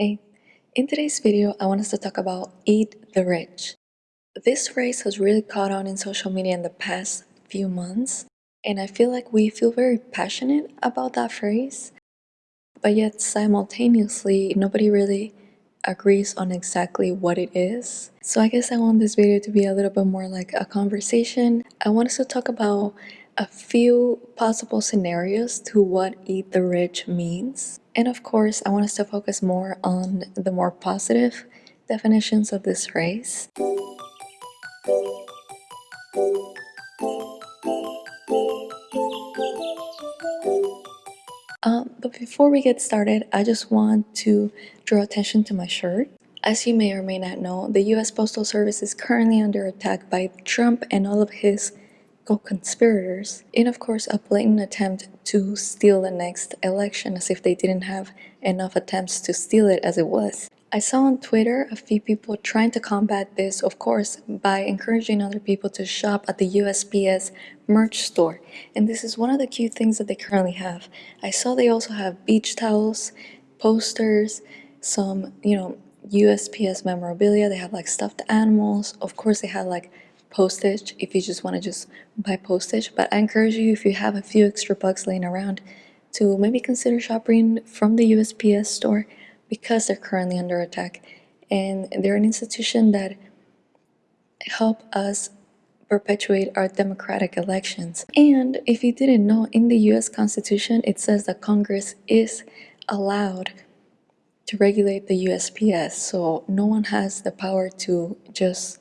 Hey, in today's video, I want us to talk about Eat the Rich. This phrase has really caught on in social media in the past few months, and I feel like we feel very passionate about that phrase, but yet simultaneously, nobody really agrees on exactly what it is. So I guess I want this video to be a little bit more like a conversation. I want us to talk about a few possible scenarios to what eat the rich means. And of course, I want us to focus more on the more positive definitions of this phrase. Um, but before we get started, I just want to draw attention to my shirt. As you may or may not know, the US Postal Service is currently under attack by Trump and all of his co-conspirators in of course a blatant attempt to steal the next election as if they didn't have enough attempts to steal it as it was. I saw on Twitter a few people trying to combat this, of course, by encouraging other people to shop at the USPS merch store. And this is one of the cute things that they currently have. I saw they also have beach towels, posters, some, you know, USPS memorabilia. They have like stuffed animals. Of course, they have like postage if you just want to just buy postage. But I encourage you, if you have a few extra bucks laying around, to maybe consider shopping from the USPS store because they're currently under attack. And they're an institution that help us perpetuate our democratic elections. And if you didn't know, in the US Constitution, it says that Congress is allowed to regulate the USPS. So no one has the power to just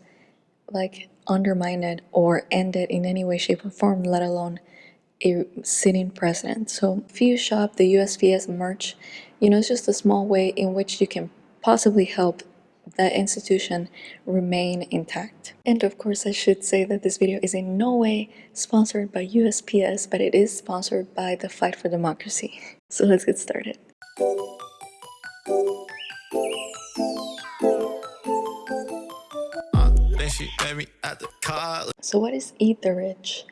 like undermine it or end it in any way, shape, or form, let alone a sitting president. So if you shop the USPS merch, you know, it's just a small way in which you can possibly help that institution remain intact. And of course, I should say that this video is in no way sponsored by USPS, but it is sponsored by the Fight for Democracy. So let's get started. So what is eat the rich?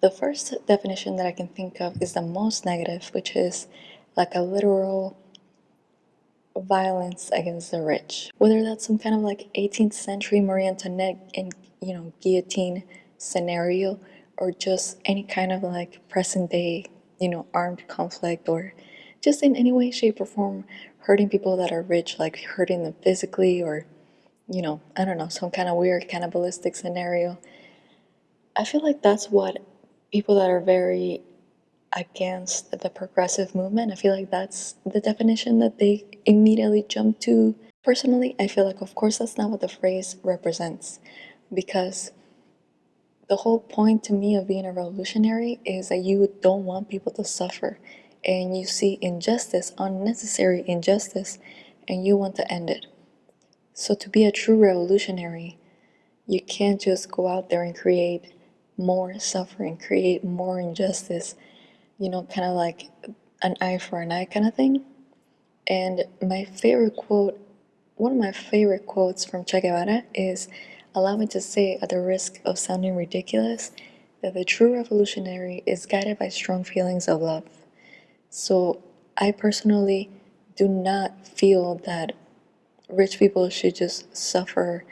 The first definition that I can think of is the most negative, which is like a literal violence against the rich. Whether that's some kind of like 18th century Marie Antoinette and you know guillotine scenario or just any kind of like present day, you know, armed conflict or just in any way, shape or form hurting people that are rich, like hurting them physically or you know, I don't know, some kind of weird cannibalistic scenario. I feel like that's what people that are very against the progressive movement, I feel like that's the definition that they immediately jump to. Personally, I feel like, of course, that's not what the phrase represents because the whole point to me of being a revolutionary is that you don't want people to suffer and you see injustice, unnecessary injustice, and you want to end it. So to be a true revolutionary, you can't just go out there and create more suffering, create more injustice, you know, kind of like an eye for an eye kind of thing. And my favorite quote, one of my favorite quotes from Che Guevara is, allow me to say at the risk of sounding ridiculous, that the true revolutionary is guided by strong feelings of love. So I personally do not feel that rich people should just suffer,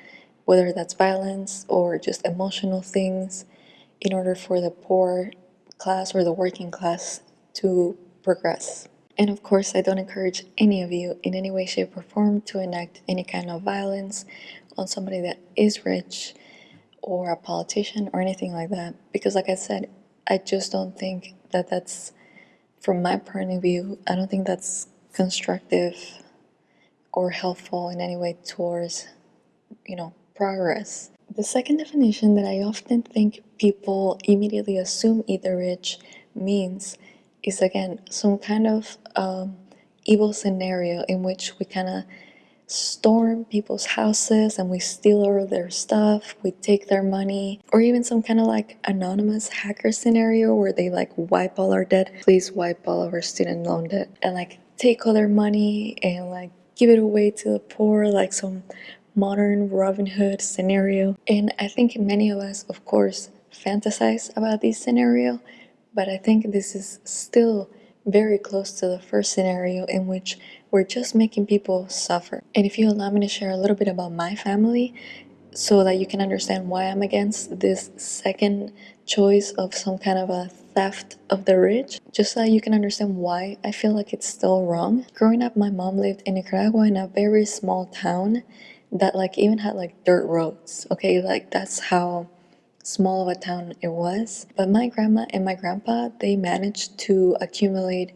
whether that's violence or just emotional things, in order for the poor class or the working class to progress. And of course, I don't encourage any of you in any way, shape, or form to enact any kind of violence on somebody that is rich or a politician or anything like that. Because, like I said, I just don't think that that's, from my point of view, I don't think that's constructive or helpful in any way towards, you know, progress. The second definition that I often think people immediately assume eat the rich means is again some kind of um, evil scenario in which we kind of storm people's houses and we steal all their stuff, we take their money, or even some kind of like anonymous hacker scenario where they like wipe all our debt. Please wipe all of our student loan debt and like take all their money and like give it away to the poor like some modern Robin Hood scenario. And I think many of us, of course, fantasize about this scenario, but I think this is still very close to the first scenario in which we're just making people suffer. And if you allow me to share a little bit about my family so that you can understand why I'm against this second choice of some kind of a theft of the rich, just so you can understand why I feel like it's still wrong. Growing up, my mom lived in Nicaragua in a very small town that like even had like dirt roads, okay? Like that's how small of a town it was. But my grandma and my grandpa, they managed to accumulate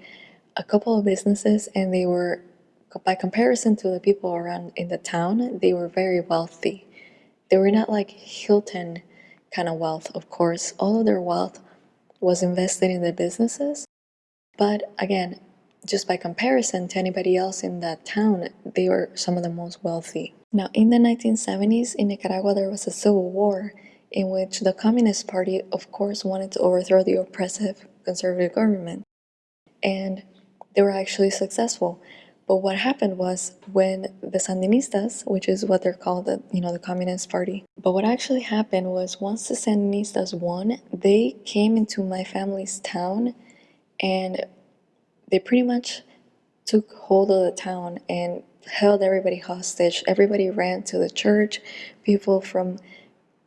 a couple of businesses and they were, by comparison to the people around in the town, they were very wealthy. They were not like Hilton kind of wealth, of course. All of their wealth was invested in the businesses. But again, just by comparison to anybody else in that town, they were some of the most wealthy. Now, in the 1970s in Nicaragua, there was a civil war in which the Communist Party, of course, wanted to overthrow the oppressive conservative government. And they were actually successful. But what happened was when the Sandinistas, which is what they're called, the, you know, the Communist Party. But what actually happened was once the Sandinistas won, they came into my family's town and they pretty much took hold of the town and held everybody hostage. Everybody ran to the church. People from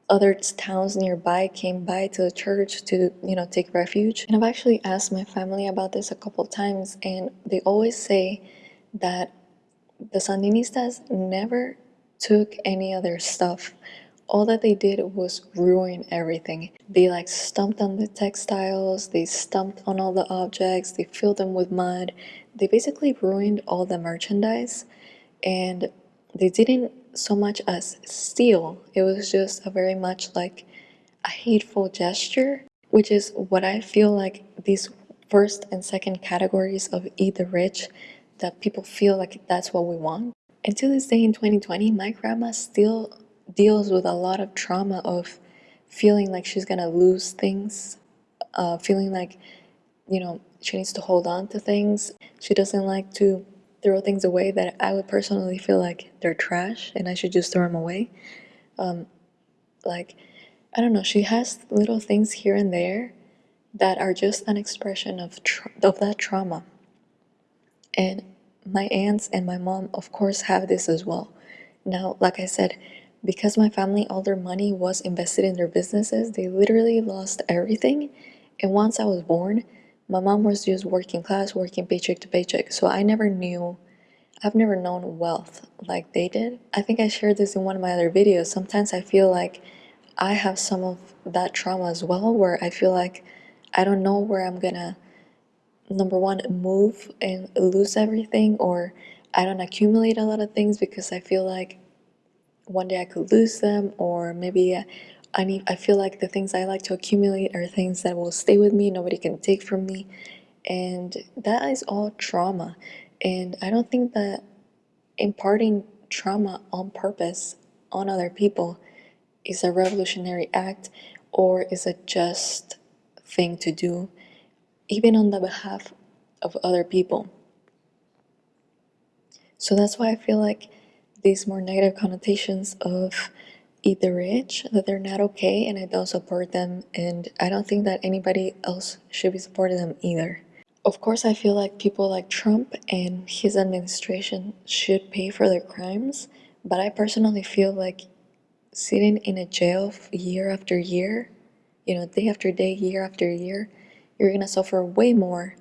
other towns nearby came by to the church to you know take refuge and i've actually asked my family about this a couple times and they always say that the sandinistas never took any other stuff. All that they did was ruin everything. They like stomped on the textiles they stomped on all the objects they filled them with mud. They basically ruined all the merchandise and they didn't so much as steal. It was just a very much like a hateful gesture, which is what I feel like these first and second categories of eat the rich that people feel like that's what we want. And to this day in 2020, my grandma still deals with a lot of trauma of feeling like she's gonna lose things, uh, feeling like, you know, she needs to hold on to things. She doesn't like to throw things away that I would personally feel like they're trash and I should just throw them away. Um, like, I don't know, she has little things here and there that are just an expression of, of that trauma. And my aunts and my mom, of course, have this as well. Now, like I said, because my family, all their money was invested in their businesses, they literally lost everything. And once I was born, my mom was just working class, working paycheck to paycheck. So I never knew, I've never known wealth like they did. I think I shared this in one of my other videos. Sometimes I feel like I have some of that trauma as well, where I feel like I don't know where I'm gonna, number one, move and lose everything, or I don't accumulate a lot of things because I feel like one day I could lose them, or maybe I need I feel like the things I like to accumulate are things that will stay with me, nobody can take from me. And that is all trauma. And I don't think that imparting trauma on purpose on other people is a revolutionary act or is a just thing to do, even on the behalf of other people. So that's why I feel like these more negative connotations of eat the rich, that they're not okay, and I don't support them, and I don't think that anybody else should be supporting them either. Of course, I feel like people like Trump and his administration should pay for their crimes, but I personally feel like sitting in a jail year after year, you know, day after day, year after year, you're gonna suffer way more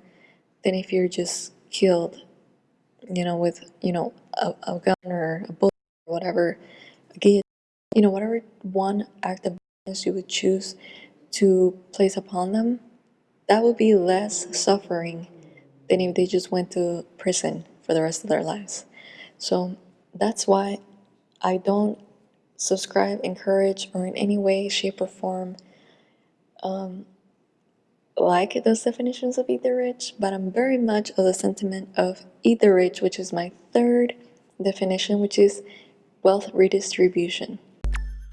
than if you're just killed, you know, with, you know, a, a gun or a bullet or whatever, a guillotine you know, whatever one act of violence you would choose to place upon them, that would be less suffering than if they just went to prison for the rest of their lives. So that's why I don't subscribe, encourage, or in any way, shape, or form um, like those definitions of either rich, but I'm very much of the sentiment of eat the rich, which is my third definition, which is wealth redistribution.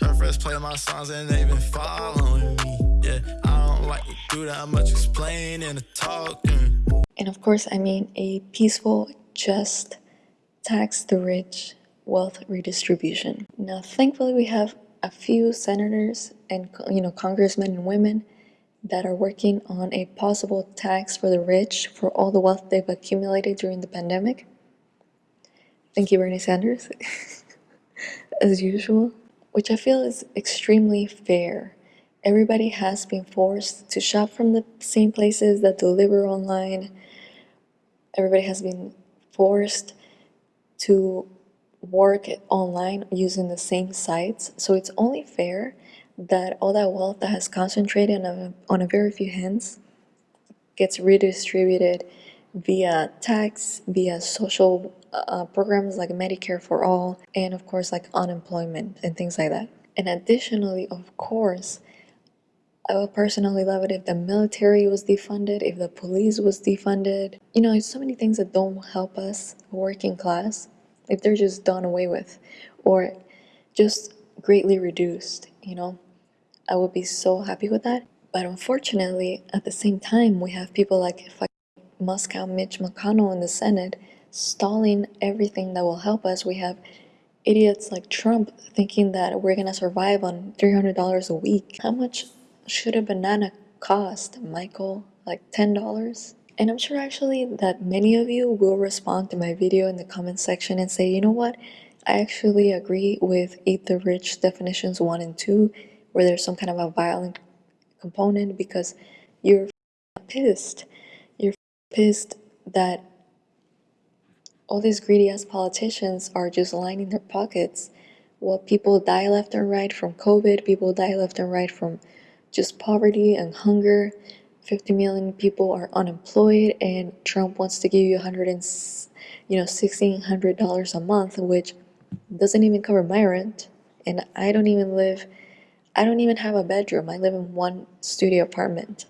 Her friends play my songs and they been following me. Yeah, I don't like to do that much explaining and talking. And of course, I mean a peaceful, just, tax the rich wealth redistribution. Now, thankfully, we have a few senators and you know congressmen and women that are working on a possible tax for the rich for all the wealth they've accumulated during the pandemic. Thank you, Bernie Sanders, as usual, which I feel is extremely fair. Everybody has been forced to shop from the same places that deliver online. Everybody has been forced to work online using the same sites. So it's only fair that all that wealth that has concentrated on a, on a very few hands gets redistributed via tax, via social uh, programs like Medicare for all, and of course, like unemployment and things like that. And additionally, of course, I would personally love it if the military was defunded, if the police was defunded. You know, there's so many things that don't help us, working class, if they're just done away with or just greatly reduced, you know. I would be so happy with that. But unfortunately, at the same time, we have people like Moscow Mitch McConnell in the Senate stalling everything that will help us. We have idiots like Trump thinking that we're gonna survive on $300 a week. How much should a banana cost, Michael? Like $10? And I'm sure actually that many of you will respond to my video in the comment section and say, you know what? I actually agree with Eat the Rich definitions 1 and 2, where there's some kind of a violent component because you're pissed. You're pissed that all these greedy ass politicians are just lining their pockets while people die left and right from COVID, people die left and right from just poverty and hunger. 50 million people are unemployed and Trump wants to give you 100 and you know $1600 a month which doesn't even cover my rent and I don't even live I don't even have a bedroom. I live in one studio apartment,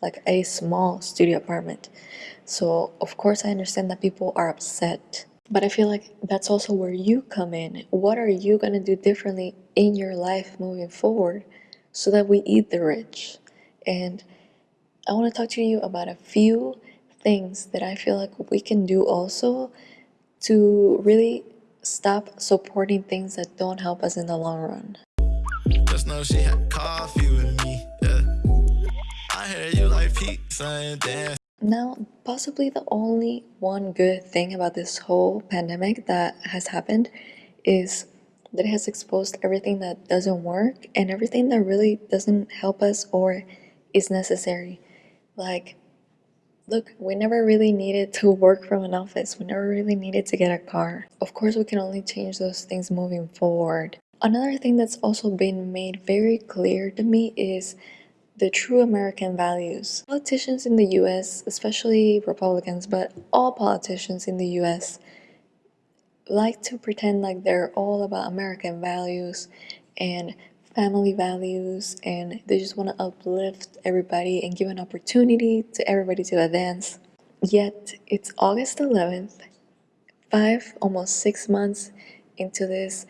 like a small studio apartment. So, of course, I understand that people are upset. But I feel like that's also where you come in. What are you going to do differently in your life moving forward so that we eat the rich? And I want to talk to you about a few things that I feel like we can do also to really stop supporting things that don't help us in the long run. Just know she had coffee with me, yeah. I heard you like pizza and dance. Now, possibly the only one good thing about this whole pandemic that has happened is that it has exposed everything that doesn't work and everything that really doesn't help us or is necessary. Like, look, we never really needed to work from an office. We never really needed to get a car. Of course, we can only change those things moving forward. Another thing that's also been made very clear to me is the true American values. Politicians in the US, especially Republicans, but all politicians in the US, like to pretend like they're all about American values and family values and they just want to uplift everybody and give an opportunity to everybody to advance. Yet it's August 11th, five, almost six months into this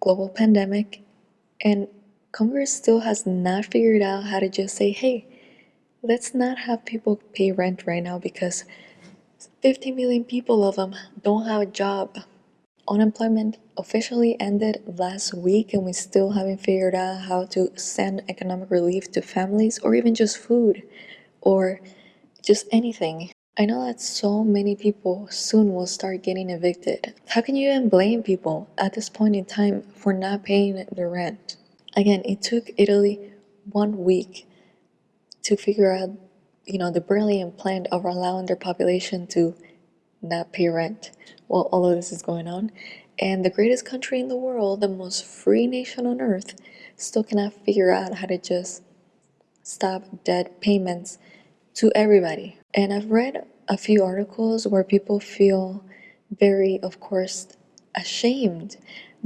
global pandemic and Congress still has not figured out how to just say, hey, let's not have people pay rent right now because 50 million people of them don't have a job. Unemployment officially ended last week and we still haven't figured out how to send economic relief to families or even just food or just anything. I know that so many people soon will start getting evicted. How can you even blame people at this point in time for not paying the rent? Again, it took Italy one week to figure out, you know, the brilliant plan of allowing their population to not pay rent while all of this is going on. And the greatest country in the world, the most free nation on earth, still cannot figure out how to just stop debt payments to everybody. And I've read a few articles where people feel very, of course, ashamed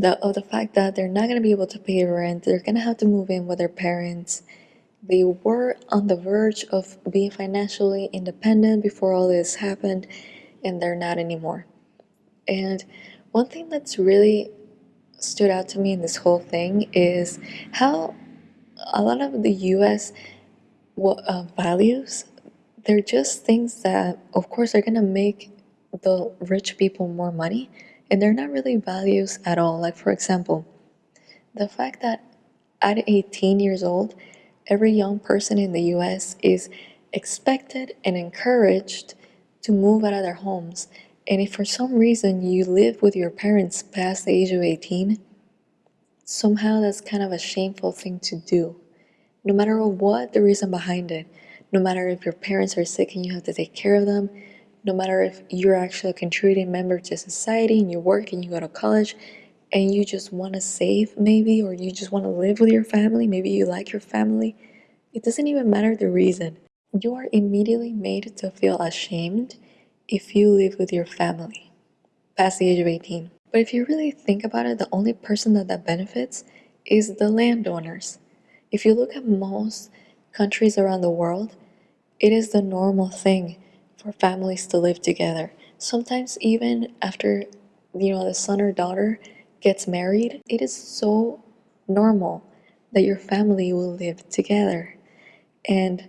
of the fact that they're not going to be able to pay rent. They're going to have to move in with their parents. They were on the verge of being financially independent before all this happened, and they're not anymore. And one thing that's really stood out to me in this whole thing is how a lot of the US uh, values, they're just things that, of course, are going to make the rich people more money, and they're not really values at all. Like, for example, the fact that at 18 years old, every young person in the US is expected and encouraged to move out of their homes. And if for some reason you live with your parents past the age of 18, somehow that's kind of a shameful thing to do. No matter what the reason behind it, no matter if your parents are sick and you have to take care of them, no matter if you're actually a contributing member to society and you work and you go to college and you just want to save maybe or you just want to live with your family, maybe you like your family, it doesn't even matter the reason. You are immediately made to feel ashamed if you live with your family past the age of 18. But if you really think about it, the only person that that benefits is the landowners. If you look at most countries around the world, it is the normal thing for families to live together. Sometimes even after you know the son or daughter gets married, it is so normal that your family will live together. And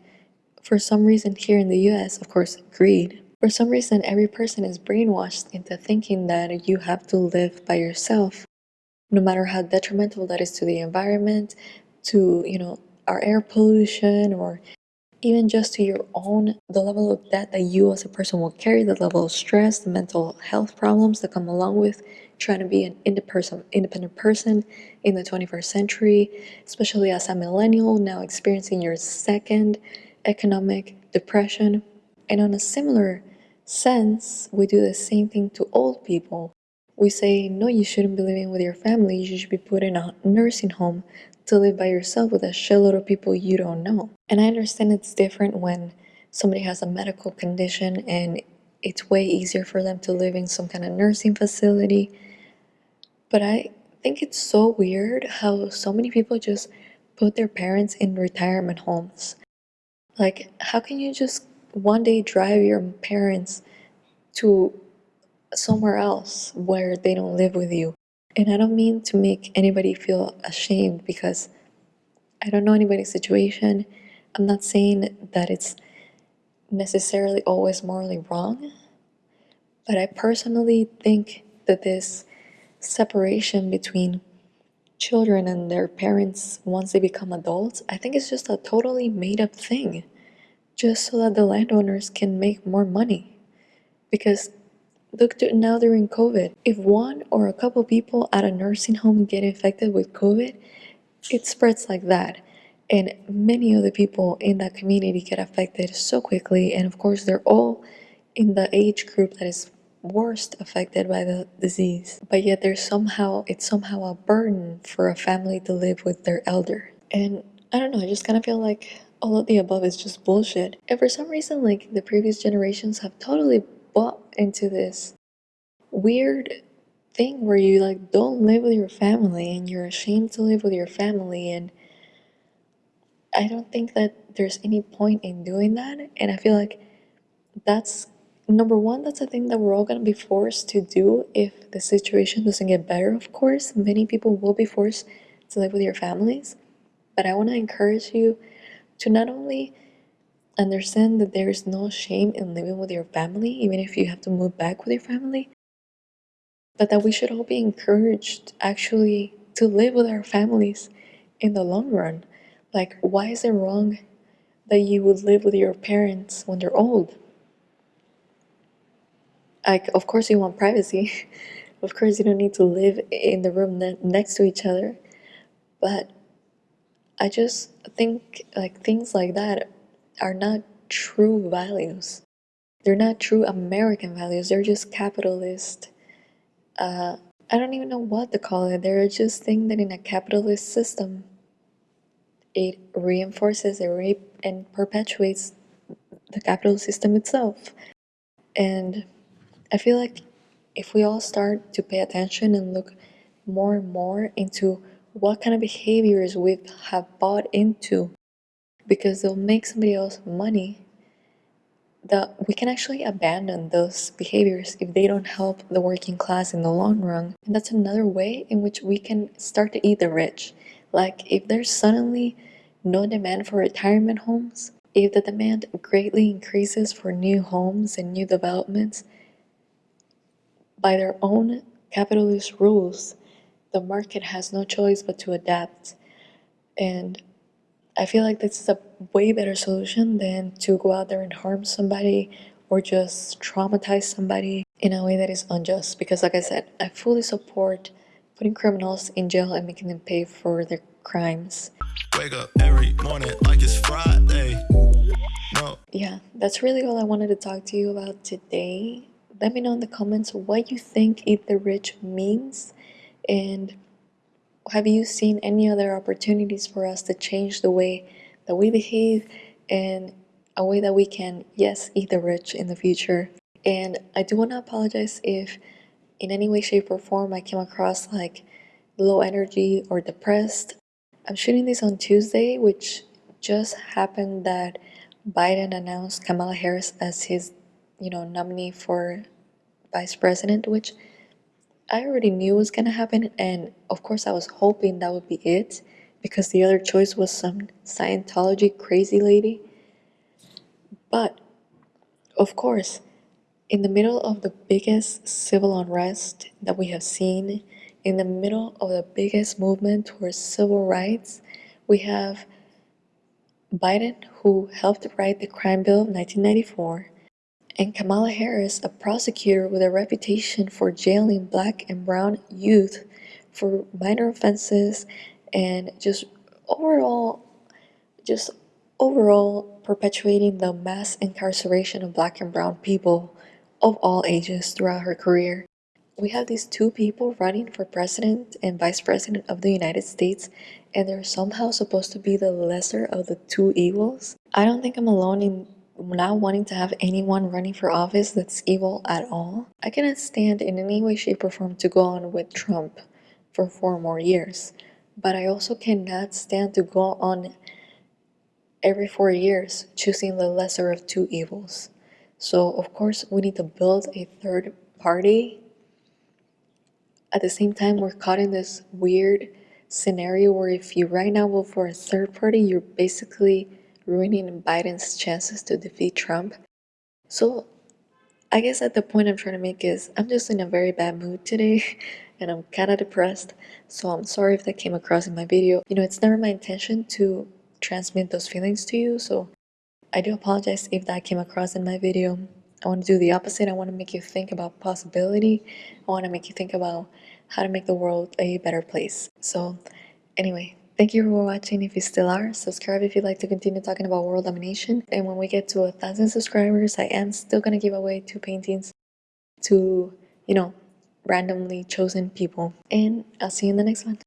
for some reason here in the US, of course, greed, for some reason every person is brainwashed into thinking that you have to live by yourself, no matter how detrimental that is to the environment, to, you know, our air pollution or even just to your own the level of debt that you as a person will carry the level of stress the mental health problems that come along with trying to be an independent person in the 21st century especially as a millennial now experiencing your second economic depression and on a similar sense we do the same thing to old people we say no you shouldn't be living with your family you should be put in a nursing home to live by yourself with a shitload of people you don't know. And I understand it's different when somebody has a medical condition and it's way easier for them to live in some kind of nursing facility. But I think it's so weird how so many people just put their parents in retirement homes. Like, how can you just one day drive your parents to somewhere else where they don't live with you? And I don't mean to make anybody feel ashamed because I don't know anybody's situation. I'm not saying that it's necessarily always morally wrong, but I personally think that this separation between children and their parents once they become adults, I think it's just a totally made up thing just so that the landowners can make more money. Because Look to now during COVID. If one or a couple people at a nursing home get infected with COVID, it spreads like that. And many of the people in that community get affected so quickly. And of course, they're all in the age group that is worst affected by the disease. But yet there's somehow, it's somehow a burden for a family to live with their elder. And I don't know, I just kind of feel like all of the above is just bullshit. And for some reason, like the previous generations have totally bought into this weird thing where you like don't live with your family and you're ashamed to live with your family. And I don't think that there's any point in doing that. And I feel like that's number one that's a thing that we're all going to be forced to do if the situation doesn't get better of course. Many people will be forced to live with your families. But I want to encourage you to not only Understand that there is no shame in living with your family, even if you have to move back with your family. But that we should all be encouraged actually to live with our families in the long run. Like, why is it wrong that you would live with your parents when they're old? Like, of course, you want privacy. of course, you don't need to live in the room ne next to each other. But I just think like things like that are not true values. They're not true American values. They're just capitalist. Uh, I don't even know what to call it. They're just things that in a capitalist system, it reinforces it re and perpetuates the capital system itself. And I feel like if we all start to pay attention and look more and more into what kind of behaviors we have bought into because they'll make somebody else money that we can actually abandon those behaviors if they don't help the working class in the long run. And that's another way in which we can start to eat the rich. Like if there's suddenly no demand for retirement homes, if the demand greatly increases for new homes and new developments, by their own capitalist rules, the market has no choice but to adapt. And I feel like this is a way better solution than to go out there and harm somebody or just traumatize somebody in a way that is unjust. Because, like I said, I fully support putting criminals in jail and making them pay for their crimes. Wake up every morning like it's Friday. No. Yeah, that's really all I wanted to talk to you about today. Let me know in the comments what you think Eat the Rich means and have you seen any other opportunities for us to change the way that we behave and a way that we can, yes, eat the rich in the future? And I do want to apologize if in any way, shape, or form I came across like low energy or depressed. I'm shooting this on Tuesday, which just happened that Biden announced Kamala Harris as his, you know, nominee for vice president, which I already knew was gonna happen, and of course, I was hoping that would be it because the other choice was some Scientology crazy lady. But of course, in the middle of the biggest civil unrest that we have seen, in the middle of the biggest movement towards civil rights, we have Biden, who helped write the crime bill of 1994, and Kamala Harris, a prosecutor with a reputation for jailing black and brown youth for minor offenses and just overall just overall perpetuating the mass incarceration of black and brown people of all ages throughout her career. We have these two people running for president and vice president of the United States, and they're somehow supposed to be the lesser of the two evils. I don't think I'm alone in not wanting to have anyone running for office that's evil at all. I cannot stand in any way, shape, or form to go on with Trump for four more years. But I also cannot stand to go on every four years choosing the lesser of two evils. So, of course, we need to build a third party. At the same time, we're caught in this weird scenario where if you right now vote for a third party, you're basically ruining Biden's chances to defeat Trump. So I guess at the point I'm trying to make is I'm just in a very bad mood today and I'm kind of depressed. So I'm sorry if that came across in my video. You know, it's never my intention to transmit those feelings to you. So I do apologize if that came across in my video. I want to do the opposite. I want to make you think about possibility. I want to make you think about how to make the world a better place. So anyway, Thank you for watching if you still are. Subscribe if you'd like to continue talking about world domination. And when we get to a thousand subscribers, I am still gonna give away two paintings to, you know, randomly chosen people. And I'll see you in the next one.